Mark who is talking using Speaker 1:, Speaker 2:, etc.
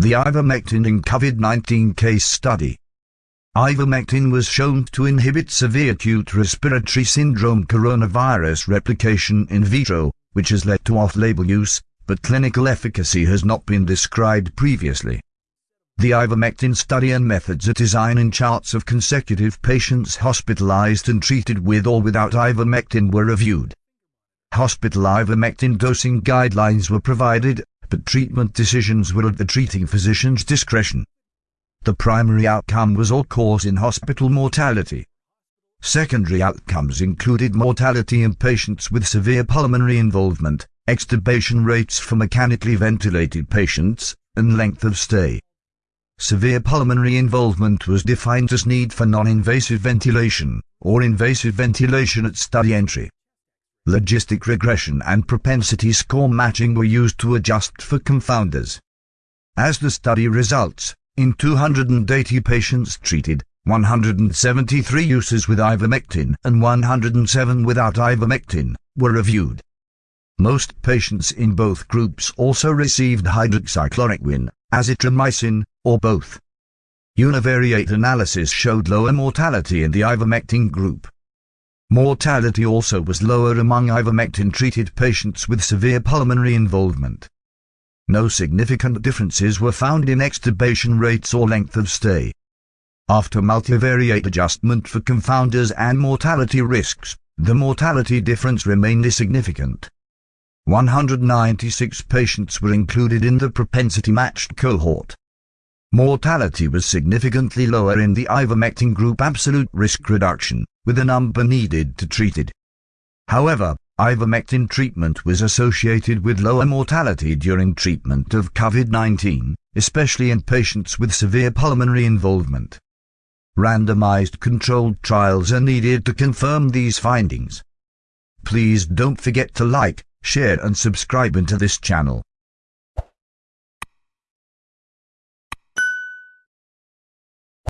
Speaker 1: The ivermectin in COVID-19 case study. Ivermectin was shown to inhibit severe acute respiratory syndrome coronavirus replication in vitro, which has led to off-label use, but clinical efficacy has not been described previously. The ivermectin study and methods are designed in charts of consecutive patients hospitalized and treated with or without ivermectin were reviewed. Hospital ivermectin dosing guidelines were provided, but treatment decisions were at the treating physician's discretion. The primary outcome was all-cause in-hospital mortality. Secondary outcomes included mortality in patients with severe pulmonary involvement, extubation rates for mechanically ventilated patients, and length of stay. Severe pulmonary involvement was defined as need for non-invasive ventilation, or invasive ventilation at study entry. Logistic regression and propensity score matching were used to adjust for confounders. As the study results, in 280 patients treated, 173 uses with ivermectin and 107 without ivermectin were reviewed. Most patients in both groups also received hydroxychloroquine, azithromycin, or both. Univariate analysis showed lower mortality in the ivermectin group. Mortality also was lower among ivermectin-treated patients with severe pulmonary involvement. No significant differences were found in extubation rates or length of stay. After multivariate adjustment for confounders and mortality risks, the mortality difference remained significant. 196 patients were included in the propensity-matched cohort. Mortality was significantly lower in the ivermectin group absolute risk reduction, with the number needed to treat it. However, ivermectin treatment was associated with lower mortality during treatment of COVID-19, especially in patients with severe pulmonary involvement. Randomized controlled trials are needed to confirm these findings. Please don't forget to like, share and subscribe into this channel.